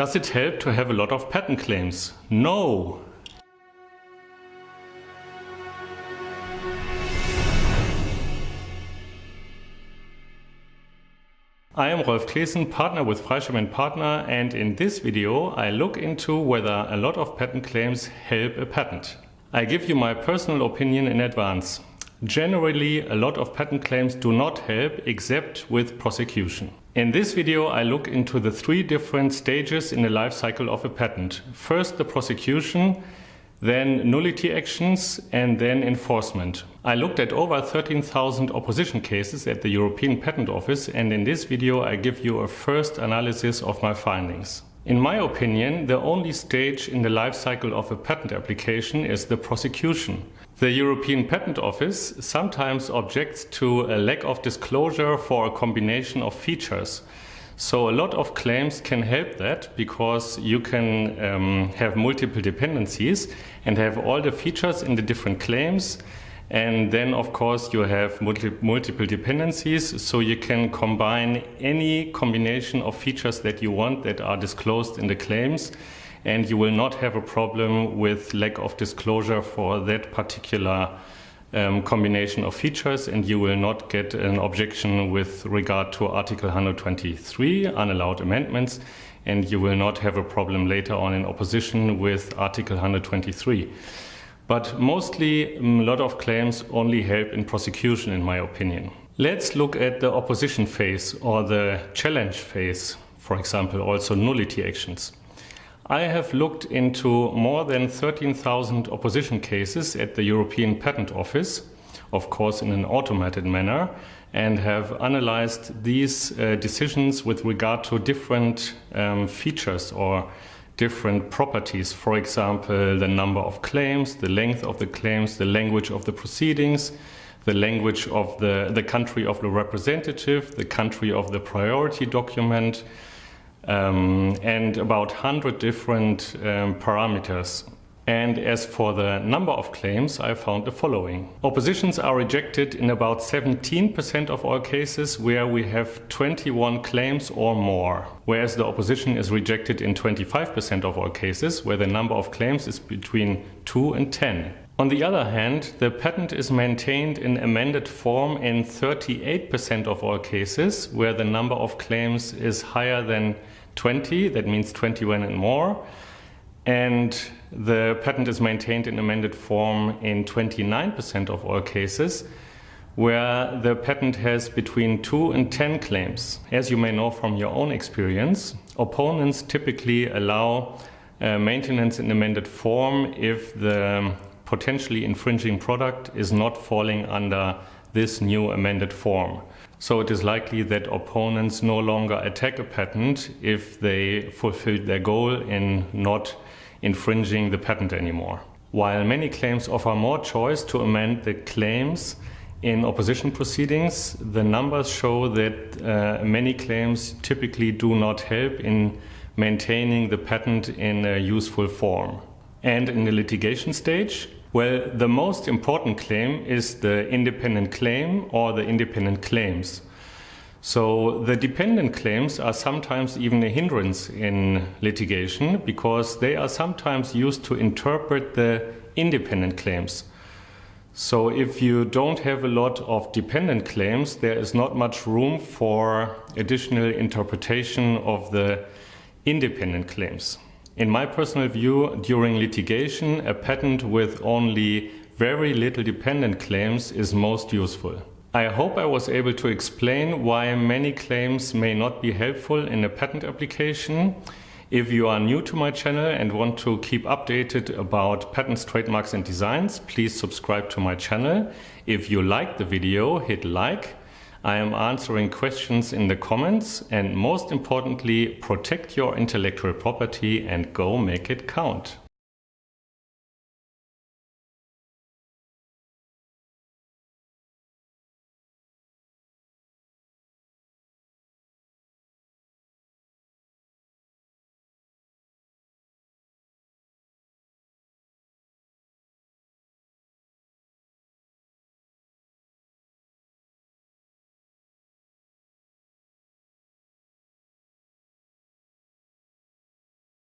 Does it help to have a lot of patent claims? No! I am Rolf Claessen, partner with Freischem Partner and in this video I look into whether a lot of patent claims help a patent. I give you my personal opinion in advance. Generally, a lot of patent claims do not help except with prosecution. In this video I look into the three different stages in the life cycle of a patent. First the prosecution, then nullity actions and then enforcement. I looked at over 13,000 opposition cases at the European Patent Office and in this video I give you a first analysis of my findings. In my opinion, the only stage in the life cycle of a patent application is the prosecution. The European Patent Office sometimes objects to a lack of disclosure for a combination of features. So a lot of claims can help that because you can um, have multiple dependencies and have all the features in the different claims and then of course you have multi multiple dependencies. So you can combine any combination of features that you want that are disclosed in the claims. And you will not have a problem with lack of disclosure for that particular um, combination of features. And you will not get an objection with regard to Article 123, unallowed amendments, and you will not have a problem later on in opposition with Article 123. But mostly a lot of claims only help in prosecution in my opinion. Let's look at the opposition phase or the challenge phase, for example, also nullity actions. I have looked into more than 13,000 opposition cases at the European Patent Office, of course in an automated manner, and have analyzed these uh, decisions with regard to different um, features or different properties. For example, the number of claims, the length of the claims, the language of the proceedings, the language of the, the country of the representative, the country of the priority document, um, and about 100 different um, parameters. And as for the number of claims, I found the following. Oppositions are rejected in about 17% of all cases where we have 21 claims or more, whereas the opposition is rejected in 25% of all cases where the number of claims is between 2 and 10. On the other hand, the patent is maintained in amended form in 38% of all cases where the number of claims is higher than 20, that means 21 and more. And the patent is maintained in amended form in 29% of all cases where the patent has between 2 and 10 claims. As you may know from your own experience, opponents typically allow uh, maintenance in amended form if the potentially infringing product is not falling under this new amended form. So it is likely that opponents no longer attack a patent if they fulfilled their goal in not infringing the patent anymore. While many claims offer more choice to amend the claims in opposition proceedings, the numbers show that uh, many claims typically do not help in maintaining the patent in a useful form. And in the litigation stage, well, the most important claim is the independent claim or the independent claims. So the dependent claims are sometimes even a hindrance in litigation because they are sometimes used to interpret the independent claims. So if you don't have a lot of dependent claims, there is not much room for additional interpretation of the independent claims. In my personal view, during litigation, a patent with only very little dependent claims is most useful. I hope I was able to explain why many claims may not be helpful in a patent application. If you are new to my channel and want to keep updated about patents, trademarks and designs, please subscribe to my channel. If you liked the video, hit like I am answering questions in the comments and most importantly, protect your intellectual property and go make it count.